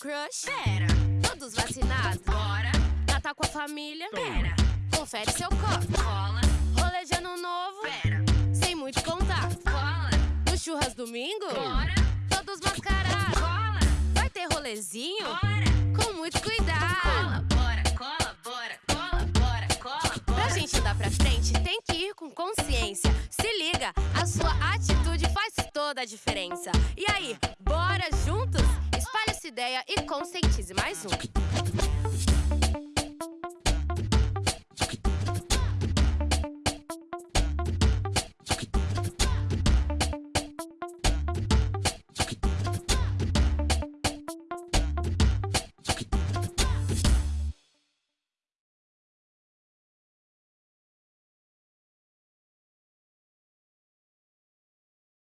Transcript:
crush? Pera, Todos vacinados? bora, Natal com a família? pera, Confere seu copo. cola, ano novo? pera, Sem muito contato. cola, No churras domingo? bora, Todos mascarados. cola, Vai ter rolezinho? bora, Com muito cuidado. cola, bora, cola, bora, cola, bora, cola, Pra bora. gente andar pra frente, tem que ir com consciência. Se liga, a sua atitude faz toda a diferença. E aí, ideia e conscientize mais um.